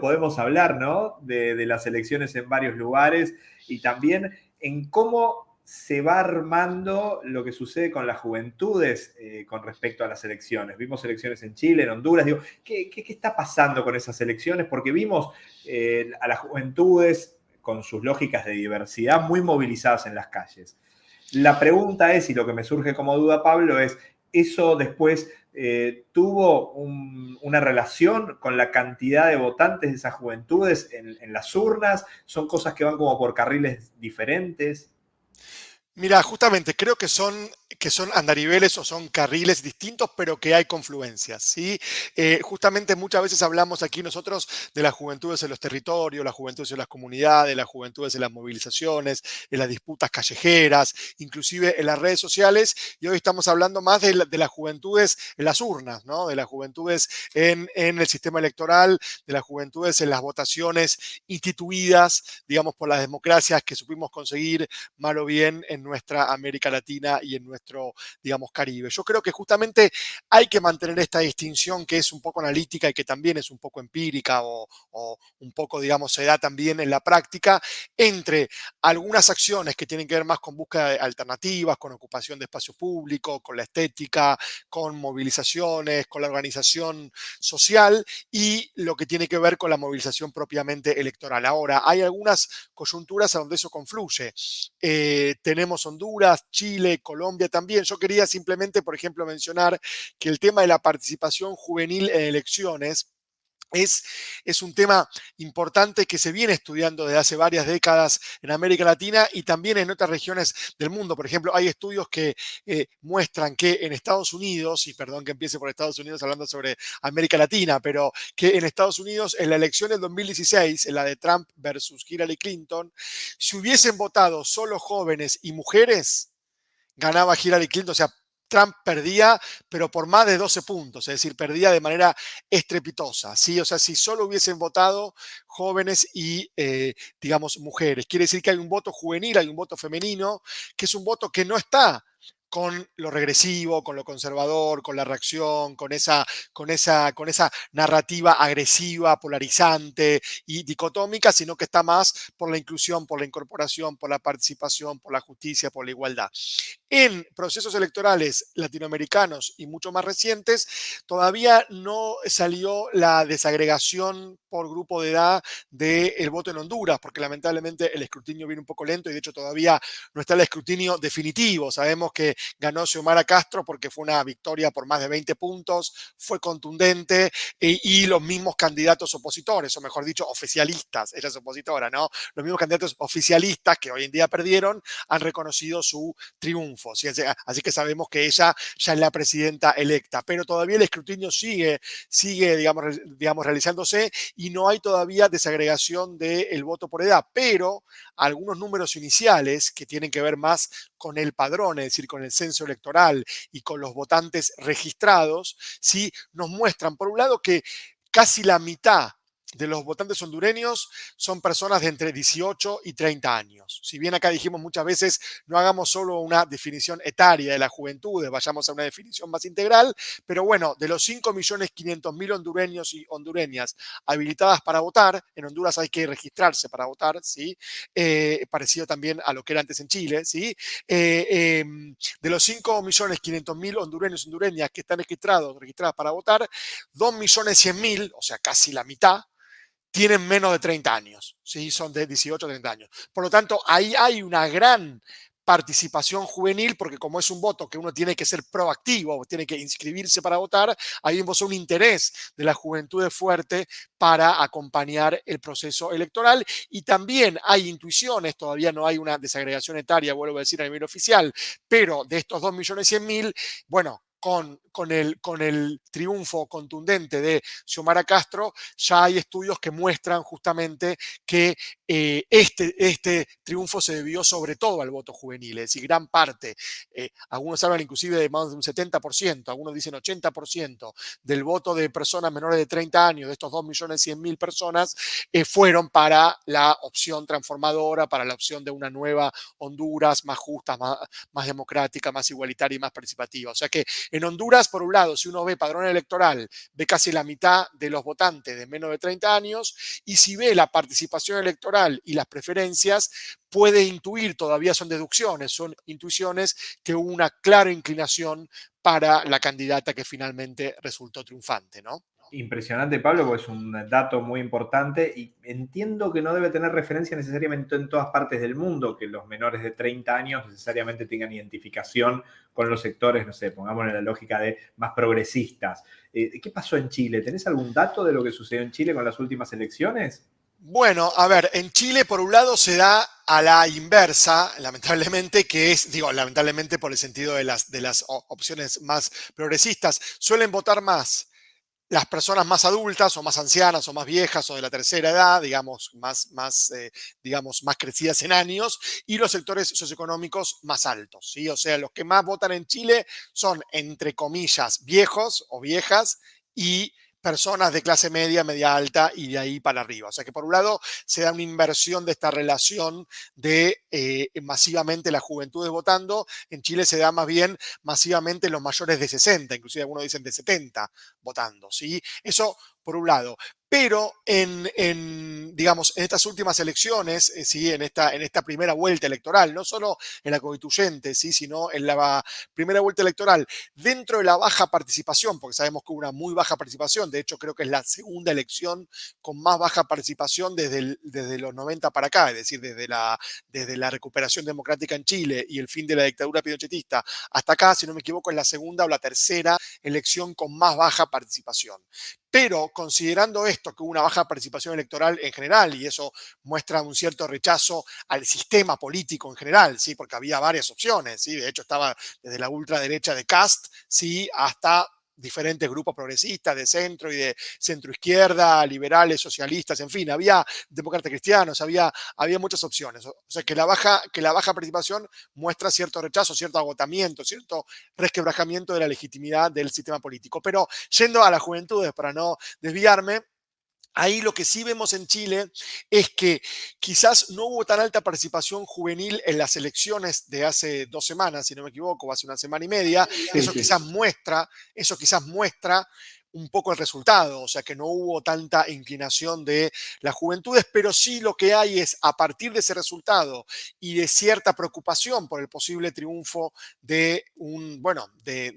podemos hablar, ¿no? De, las elecciones en varios lugares y también en cómo se va armando lo que sucede con las juventudes eh, con respecto a las elecciones. Vimos elecciones en Chile, en Honduras. Digo, ¿qué, está pasando con esas elecciones? Porque vimos eh, a las juventudes con sus lógicas de diversidad muy movilizadas en las calles. La pregunta es, y lo que me surge como duda, Pablo, es, ¿eso después eh, tuvo una relación con la cantidad de votantes de esas juventudes en, las urnas? ¿Son cosas que van como por carriles diferentes? Mira, justamente creo que son que son andariveles o son carriles distintos, pero que hay confluencias. ¿sí? Eh, justamente muchas veces hablamos aquí nosotros de las juventudes en los territorios, las juventudes en las comunidades, las juventudes en las movilizaciones, en las disputas callejeras, inclusive en las redes sociales, y hoy estamos hablando más de, las juventudes en las urnas, ¿no? de las juventudes en, en el sistema electoral, de las juventudes en las votaciones instituidas, digamos, por las democracias que supimos conseguir mal o bien en nuestra América Latina y en nuestra digamos, Caribe. Yo creo que justamente hay que mantener esta distinción que es un poco analítica y que también es un poco empírica o, un poco, digamos, se da también en la práctica entre algunas acciones que tienen que ver más con búsqueda de alternativas, con ocupación de espacio público, con la estética, con movilizaciones, con la organización social y lo que tiene que ver con la movilización propiamente electoral. Ahora, hay algunas coyunturas a donde eso confluye. Eh, tenemos Honduras, Chile, Colombia, también. Yo quería simplemente, por ejemplo, mencionar que el tema de la participación juvenil en elecciones es, es, un tema importante que se viene estudiando desde hace varias décadas en América Latina y también en otras regiones del mundo. Por ejemplo, hay estudios que eh, muestran que en Estados Unidos, y perdón que empiece por Estados Unidos hablando sobre América Latina, pero que en Estados Unidos en la elección del 2016, en la de Trump versus Hillary Clinton, si hubiesen votado solo jóvenes y mujeres, ganaba Hillary Clinton, o sea, Trump perdía, pero por más de 12 puntos, es decir, perdía de manera estrepitosa, ¿sí? O sea, si solo hubiesen votado jóvenes y, eh, digamos, mujeres. Quiere decir que hay un voto juvenil, hay un voto femenino, que es un voto que no está con lo regresivo, con lo conservador, con la reacción, con esa, con esa, con esa narrativa agresiva, polarizante y dicotómica, sino que está más por la inclusión, por la incorporación, por la participación, por la justicia, por la igualdad. En procesos electorales latinoamericanos y mucho más recientes, todavía no salió la desagregación por grupo de edad del voto en Honduras, porque lamentablemente el escrutinio viene un poco lento y de hecho todavía no está el escrutinio definitivo. Sabemos que ganó Xiomara Castro porque fue una victoria por más de 20 puntos, fue contundente e, y los mismos candidatos opositores, o mejor dicho, oficialistas, ella es opositora, ¿no? Los mismos candidatos oficialistas que hoy en día perdieron han reconocido su triunfo. Así que sabemos que ella ya es la presidenta electa, pero todavía el escrutinio sigue, sigue digamos, realizándose y no hay todavía desagregación del voto por edad, pero algunos números iniciales que tienen que ver más con el padrón, es decir, con el censo electoral y con los votantes registrados, ¿sí? nos muestran, por un lado, que casi la mitad de los votantes hondureños son personas de entre 18 y 30 años. Si bien acá dijimos muchas veces, no hagamos solo una definición etaria de la juventud, vayamos a una definición más integral, pero bueno, de los 5.500.000 hondureños y hondureñas habilitadas para votar, en Honduras hay que registrarse para votar, ¿sí? Eh, parecido también a lo que era antes en Chile, ¿sí? Eh, em, de los 5.500.000 hondureños y hondureñas que están registrados, registradas para votar, 2.100.000, o sea, casi la mitad, tienen menos de 30 años, ¿sí? son de 18 a 30 años. Por lo tanto, ahí hay una gran participación juvenil, porque como es un voto que uno tiene que ser proactivo, tiene que inscribirse para votar, ahí vemos un interés de la juventud fuerte para acompañar el proceso electoral y también hay intuiciones, todavía no hay una desagregación etaria, vuelvo a decir a nivel oficial, pero de estos 2.100.000, bueno, con, con, el, con el triunfo contundente de Xiomara Castro, ya hay estudios que muestran justamente que eh, este, este triunfo se debió sobre todo al voto juvenil, es decir, gran parte, eh, algunos hablan inclusive de más de un 70%, algunos dicen 80% del voto de personas menores de 30 años, de estos 2.100.000 personas, eh, fueron para la opción transformadora, para la opción de una nueva Honduras más justa, más, más democrática, más igualitaria y más participativa. O sea que En Honduras, por un lado, si uno ve padrón electoral, ve casi la mitad de los votantes de menos de 30 años, y si ve la participación electoral y las preferencias, puede intuir, todavía son deducciones, son intuiciones, que hubo una clara inclinación para la candidata que finalmente resultó triunfante, ¿no? Impresionante, Pablo, porque es un dato muy importante y entiendo que no debe tener referencia necesariamente en todas partes del mundo, que los menores de 30 años necesariamente tengan identificación con los sectores, no sé, pongamos en la lógica de más progresistas. Eh, ¿Qué pasó en Chile? ¿Tenés algún dato de lo que sucedió en Chile con las últimas elecciones? Bueno, a ver, en Chile por un lado se da a la inversa, lamentablemente, que es, digo, lamentablemente por el sentido de las, de las opciones más progresistas, suelen votar más las personas más adultas o más ancianas o más viejas o de la tercera edad, digamos, más, más, eh, digamos, más crecidas en años, y los sectores socioeconómicos más altos. ¿sí? O sea, los que más votan en Chile son, entre comillas, viejos o viejas y personas de clase media, media alta y de ahí para arriba. O sea que por un lado se da una inversión de esta relación de eh, masivamente la juventud votando. En Chile se da más bien masivamente los mayores de 60, inclusive algunos dicen de 70 votando. ¿sí? Eso por un lado pero en, digamos, en estas últimas elecciones, eh, ¿sí? en, esta, en esta primera vuelta electoral, no solo en la constituyente, ¿sí? sino en la primera vuelta electoral, dentro de la baja participación, porque sabemos que hubo una muy baja participación, de hecho creo que es la segunda elección con más baja participación desde, desde los 90 para acá, es decir, desde la, desde la recuperación democrática en Chile y el fin de la dictadura pinochetista hasta acá, si no me equivoco, es la segunda o la tercera elección con más baja participación. Pero considerando esto, que hubo una baja participación electoral en general, y eso muestra un cierto rechazo al sistema político en general, ¿sí? porque había varias opciones, ¿sí? de hecho estaba desde la ultraderecha de Cast ¿sí? hasta diferentes grupos progresistas de centro y de centro izquierda, liberales, socialistas, en fin, había demócratas cristianos, había, había muchas opciones. O sea que la, baja, que la baja participación muestra cierto rechazo, cierto agotamiento, cierto resquebrajamiento de la legitimidad del sistema político. Pero yendo a las juventudes, para no desviarme, Ahí lo que sí vemos en Chile es que quizás no hubo tan alta participación juvenil en las elecciones de hace dos semanas, si no me equivoco, hace una semana y media. Eso quizás muestra, eso quizás muestra un poco el resultado, o sea que no hubo tanta inclinación de las juventudes, pero sí lo que hay es a partir de ese resultado y de cierta preocupación por el posible triunfo de un, bueno, de,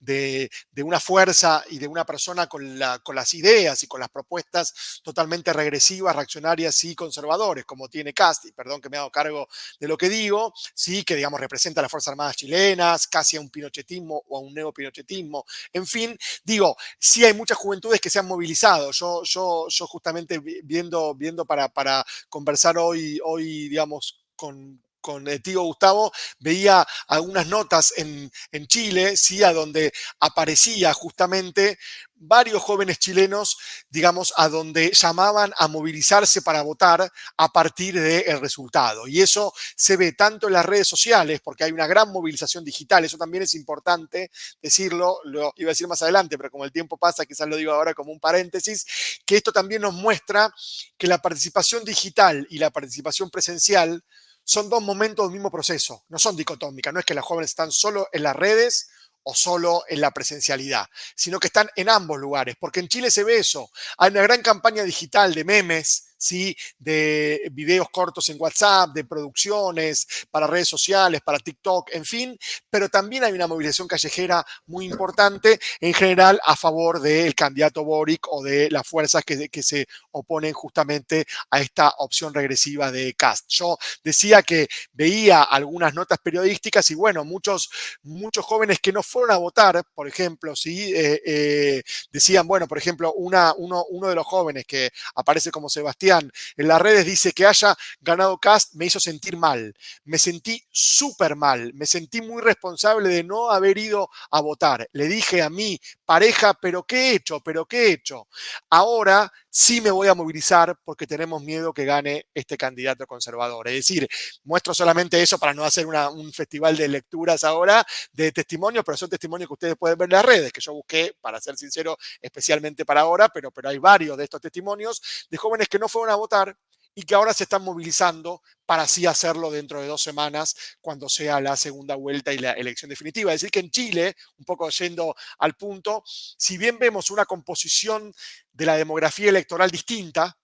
de, una fuerza y de una persona con, la, con las ideas y con las propuestas totalmente regresivas, reaccionarias y conservadores, como tiene Casti, perdón que me hago cargo de lo que digo, sí, que digamos representa a las Fuerzas Armadas chilenas, casi a un pinochetismo o a un neopinochetismo, en fin, digo, sí hay muchas juventudes que se han movilizado. Yo, yo, yo justamente viendo, viendo para, para conversar hoy, hoy digamos, con, con el tío Gustavo, veía algunas notas en, en, Chile, ¿sí? a donde aparecía justamente varios jóvenes chilenos, digamos, a donde llamaban a movilizarse para votar a partir del resultado. Y eso se ve tanto en las redes sociales, porque hay una gran movilización digital, eso también es importante decirlo, lo iba a decir más adelante, pero como el tiempo pasa, quizás lo digo ahora como un paréntesis, que esto también nos muestra que la participación digital y la participación presencial son dos momentos del mismo proceso, no son dicotómicas, no es que los jóvenes están solo en las redes o solo en la presencialidad, sino que están en ambos lugares, porque en Chile se ve eso. Hay una gran campaña digital de memes, ¿sí? de videos cortos en WhatsApp, de producciones para redes sociales, para TikTok, en fin, pero también hay una movilización callejera muy importante en general a favor del candidato Boric o de las fuerzas que, que se oponen justamente a esta opción regresiva de Cast. Yo decía que veía algunas notas periodísticas y bueno, muchos, muchos jóvenes que no fueron a votar, por ejemplo, ¿sí? Eh, eh, decían, bueno, por ejemplo, una, uno, uno de los jóvenes que aparece como En las redes dice que haya ganado Cast me hizo sentir mal. Me sentí súper mal. Me sentí muy responsable de no haber ido a votar. Le dije a mi pareja, pero ¿qué he hecho? ¿Pero qué he hecho? Ahora sí me voy a movilizar porque tenemos miedo que gane este candidato conservador. Es decir, muestro solamente eso para no hacer un festival de lecturas ahora de testimonios, pero son testimonios que ustedes pueden ver en las redes, que yo busqué, para ser sincero, especialmente para ahora, pero, pero hay varios de estos testimonios de jóvenes que no fueron a votar y que ahora se están movilizando para así hacerlo dentro de dos semanas cuando sea la segunda vuelta y la elección definitiva. Es decir, que en Chile, un poco yendo al punto, si bien vemos una composición de la demografía electoral distinta,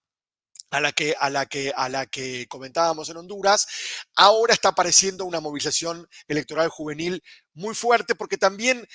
a la, que, a, la que, a la que comentábamos en Honduras, ahora está apareciendo una movilización electoral juvenil muy fuerte porque también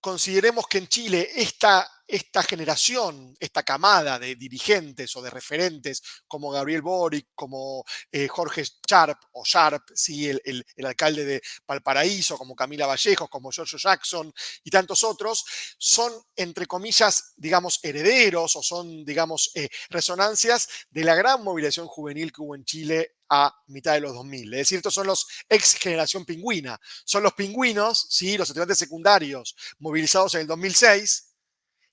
consideremos que en Chile esta esta generación, esta camada de dirigentes o de referentes como Gabriel Boric, como eh, Jorge Sharp o Sharp, ¿sí? el, alcalde de Valparaíso, como Camila Vallejos, como George Jackson y tantos otros, son, entre comillas, digamos, herederos o son, digamos, eh, resonancias de la gran movilización juvenil que hubo en Chile a mitad de los 2000. Es decir, estos son los ex generación pingüina. Son los pingüinos, ¿sí? los estudiantes secundarios movilizados en el 2006,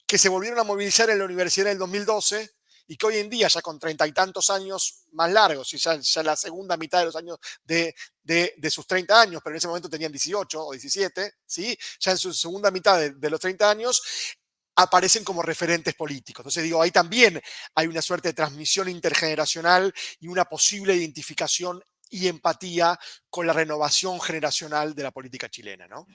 que se volvieron a movilizar en la universidad en el 2012 y que hoy en día, ya con treinta y tantos años más largos, y ya, ya, la segunda mitad de los años de, de, sus 30 años, pero en ese momento tenían 18 o 17, ¿sí? ya en su segunda mitad de, de los 30 años, aparecen como referentes políticos. Entonces digo, ahí también hay una suerte de transmisión intergeneracional y una posible identificación y empatía con la renovación generacional de la política chilena, ¿no?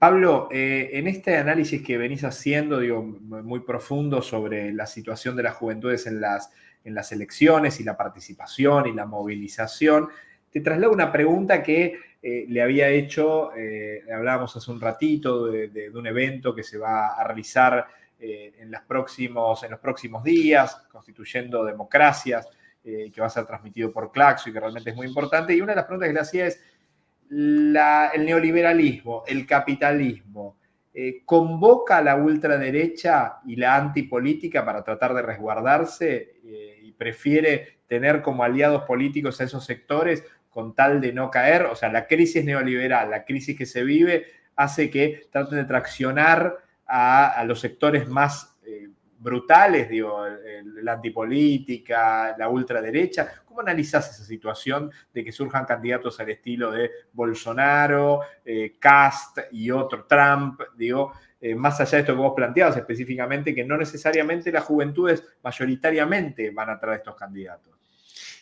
Pablo, eh, en este análisis que venís haciendo, digo, muy profundo sobre la situación de las juventudes en las, en las elecciones y la participación y la movilización, te traslado una pregunta que eh, le había hecho, eh, hablábamos hace un ratito de, un evento que se va a realizar en, los próximos, en los próximos días, constituyendo democracias, que va a ser transmitido por Claxo y que realmente es muy importante. Y una de las preguntas que le hacía es, el neoliberalismo, el capitalismo, eh, convoca a la ultraderecha y la antipolítica para tratar de resguardarse eh, y prefiere tener como aliados políticos a esos sectores con tal de no caer. O sea, la crisis neoliberal, la crisis que se vive, hace que traten de traccionar a, los sectores más brutales, digo, la antipolítica, la ultraderecha. ¿Cómo analizás esa situación de que surjan candidatos al estilo de Bolsonaro, eh, Cast y otro, Trump, digo, eh, más allá de esto que vos planteabas específicamente, que no necesariamente las juventudes mayoritariamente van a traer estos candidatos?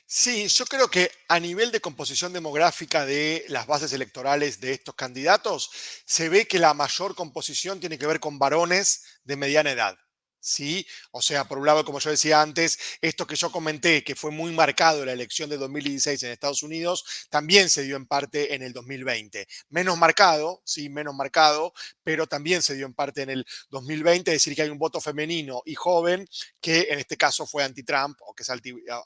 Sí, yo creo que a nivel de composición demográfica de las bases electorales de estos candidatos, se ve que la mayor composición tiene que ver con varones de mediana edad. ¿Sí? O sea, por un lado, como yo decía antes, esto que yo comenté, que fue muy marcado la elección de 2016 en Estados Unidos, también se dio en parte en el 2020. Menos marcado, sí, menos marcado, pero también se dio en parte en el 2020, es decir, que hay un voto femenino y joven que en este caso fue anti-Trump o que es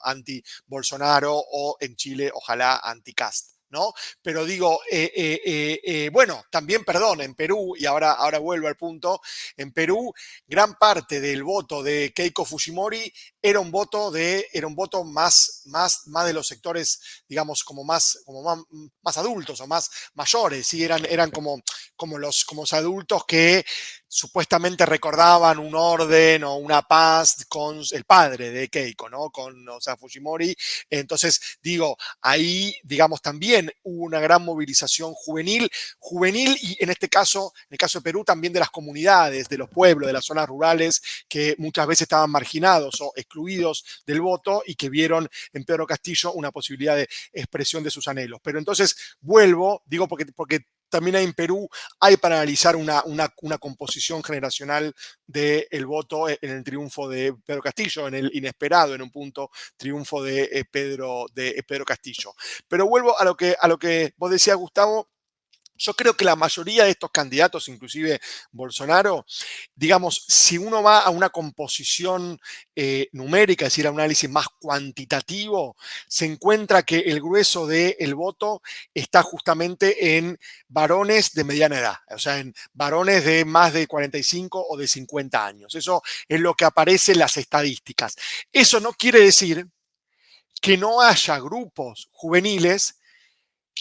anti-Bolsonaro o en Chile, ojalá anti-Cast. ¿No? Pero digo, eh, eh, eh, bueno, también, perdón, en Perú, y ahora, ahora vuelvo al punto, en Perú, gran parte del voto de Keiko Fujimori era un voto de, era un voto más, más, más de los sectores, digamos, como más, como más, adultos o más mayores, ¿sí? Eran, eran como, como, los, como los adultos que supuestamente recordaban un orden o una paz con el padre de Keiko, ¿no? Con, o Fujimori. Entonces, digo, ahí, digamos, también hubo una gran movilización juvenil, juvenil y en este caso, en el caso de Perú, también de las comunidades, de los pueblos, de las zonas rurales que muchas veces estaban marginados o excluidos del voto y que vieron en Pedro Castillo una posibilidad de expresión de sus anhelos. Pero entonces vuelvo, digo porque, porque también en Perú hay para analizar una, una, composición generacional del voto en el triunfo de Pedro Castillo, en el inesperado, en un punto, triunfo de eh, Pedro, de Pedro Castillo. Pero vuelvo a lo que, a lo que vos decías, Gustavo, yo creo que la mayoría de estos candidatos, inclusive Bolsonaro, digamos, si uno va a una composición eh, numérica, es decir, a un análisis más cuantitativo, se encuentra que el grueso del voto está justamente en varones de mediana edad, o sea, en varones de más de 45 o de 50 años. Eso es lo que aparece en las estadísticas. Eso no quiere decir que no haya grupos juveniles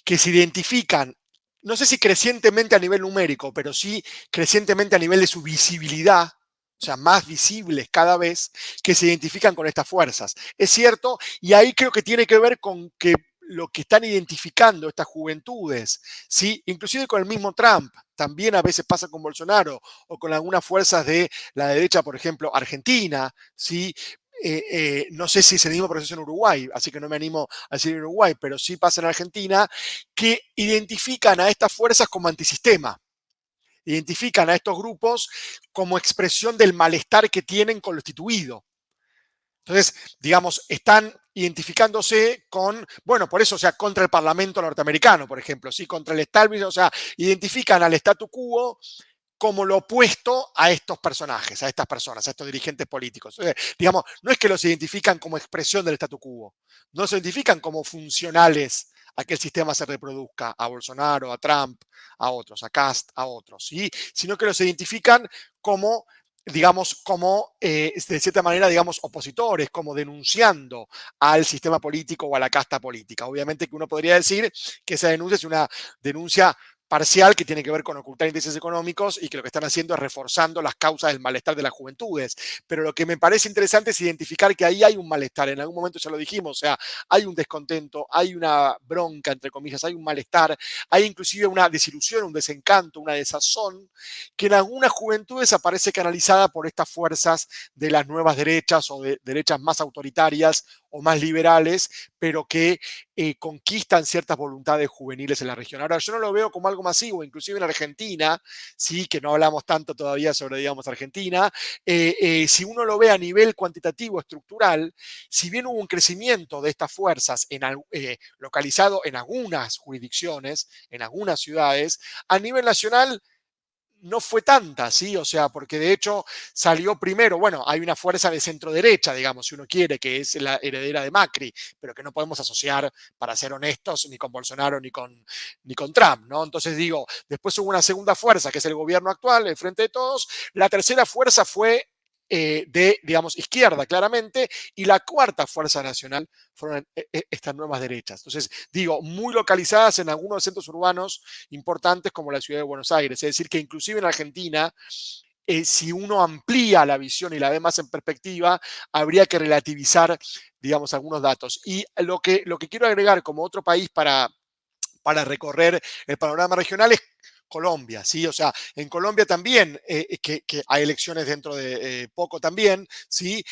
que se identifican no sé si crecientemente a nivel numérico, pero sí crecientemente a nivel de su visibilidad, o sea, más visibles cada vez, que se identifican con estas fuerzas. Es cierto, y ahí creo que tiene que ver con que lo que están identificando estas juventudes, ¿sí? inclusive con el mismo Trump, también a veces pasa con Bolsonaro o con algunas fuerzas de la derecha, por ejemplo, argentina, ¿sí? Eh, eh, no sé si es el mismo proceso en Uruguay, así que no me animo a decir Uruguay, pero sí pasa en Argentina, que identifican a estas fuerzas como antisistema. Identifican a estos grupos como expresión del malestar que tienen con lo instituido. Entonces, digamos, están identificándose con, bueno, por eso, o sea, contra el Parlamento norteamericano, por ejemplo, ¿sí? contra el establishment, o sea, identifican al statu quo como lo opuesto a estos personajes, a estas personas, a estos dirigentes políticos. digamos, no es que los identifican como expresión del statu quo, no se identifican como funcionales a que el sistema se reproduzca, a Bolsonaro, a Trump, a otros, a Cast, a otros, ¿sí? sino que los identifican como digamos, como, eh, de cierta manera, digamos, opositores, como denunciando al sistema político o a la casta política. Obviamente que uno podría decir que esa denuncia es una denuncia parcial que tiene que ver con ocultar intereses económicos y que lo que están haciendo es reforzando las causas del malestar de las juventudes. Pero lo que me parece interesante es identificar que ahí hay un malestar. En algún momento ya lo dijimos, o sea, hay un descontento, hay una bronca, entre comillas, hay un malestar, hay inclusive una desilusión, un desencanto, una desazón, que en algunas juventudes aparece canalizada por estas fuerzas de las nuevas derechas o de derechas más autoritarias o más liberales, pero que eh, conquistan ciertas voluntades juveniles en la región. Ahora, yo no lo veo como algo masivo, inclusive en Argentina, sí, que no hablamos tanto todavía sobre, digamos, Argentina, eh, eh, si uno lo ve a nivel cuantitativo, estructural, si bien hubo un crecimiento de estas fuerzas en, localizado en algunas jurisdicciones, en algunas ciudades, a nivel nacional no fue tanta, ¿sí? O sea, porque de hecho salió primero, bueno, hay una fuerza de centro derecha, digamos, si uno quiere, que es la heredera de Macri, pero que no podemos asociar, para ser honestos, ni con Bolsonaro ni con, ni con Trump, ¿no? Entonces digo, después hubo una segunda fuerza, que es el gobierno actual, el Frente de Todos, la tercera fuerza fue eh, de, digamos, izquierda claramente, y la cuarta fuerza nacional fueron eh, eh, estas nuevas derechas. Entonces, digo, muy localizadas en algunos centros urbanos importantes como la ciudad de Buenos Aires. Es decir, que inclusive en Argentina, si uno amplía la visión y la ve más en perspectiva, habría que relativizar, digamos, algunos datos. Y lo que, lo que quiero agregar como otro país para, para recorrer el panorama regional es Colombia, ¿sí? O sea, en Colombia también, eh, eh, que, hay elecciones dentro de eh, poco también, ¿sí?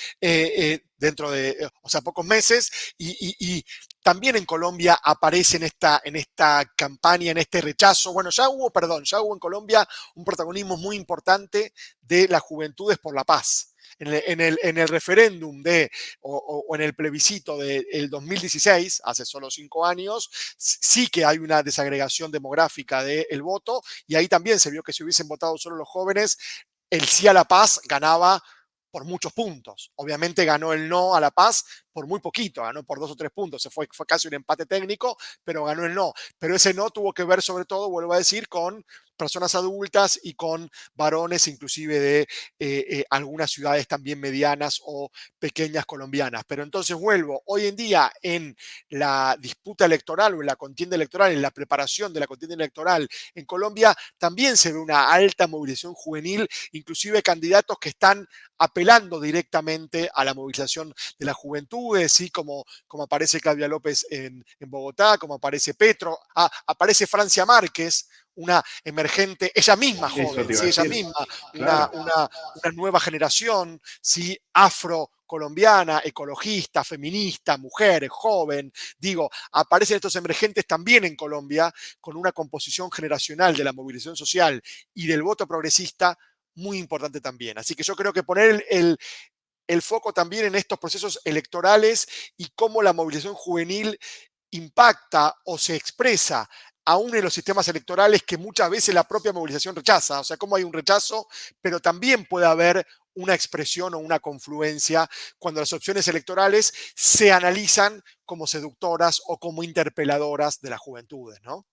dentro de, o sea, pocos meses, y, también en Colombia aparece en esta, en esta campaña, en este rechazo. Bueno, ya hubo, perdón, ya hubo en Colombia un protagonismo muy importante de las juventudes por la paz en el, referéndum de, o, en el plebiscito del 2016, hace solo cinco años, sí que hay una desagregación demográfica del voto y ahí también se vio que si hubiesen votado solo los jóvenes, el sí a la paz ganaba por muchos puntos. Obviamente ganó el no a la paz por muy poquito, ganó por dos o tres puntos. Se fue, fue casi un empate técnico, pero ganó el no. Pero ese no tuvo que ver sobre todo, vuelvo a decir, con personas adultas y con varones inclusive de eh, eh, algunas ciudades también medianas o pequeñas colombianas. Pero entonces vuelvo, hoy en día en la disputa electoral o en la contienda electoral, en la preparación de la contienda electoral en Colombia, también se ve una alta movilización juvenil, inclusive candidatos que están apelando directamente a la movilización de la juventud, así como, como aparece Claudia López en, Bogotá, como aparece Petro, ah, aparece Francia Márquez, una emergente, ella misma joven, ella misma, una, nueva generación, ¿sí? afro-colombiana, ecologista, feminista, mujer, joven. Digo, aparecen estos emergentes también en Colombia con una composición generacional de la movilización social y del voto progresista muy importante también. Así que yo creo que poner el, el foco también en estos procesos electorales y cómo la movilización juvenil impacta o se expresa aún en los sistemas electorales que muchas veces la propia movilización rechaza. O sea, como hay un rechazo, pero también puede haber una expresión o una confluencia cuando las opciones electorales se analizan como seductoras o como interpeladoras de las juventudes, ¿no?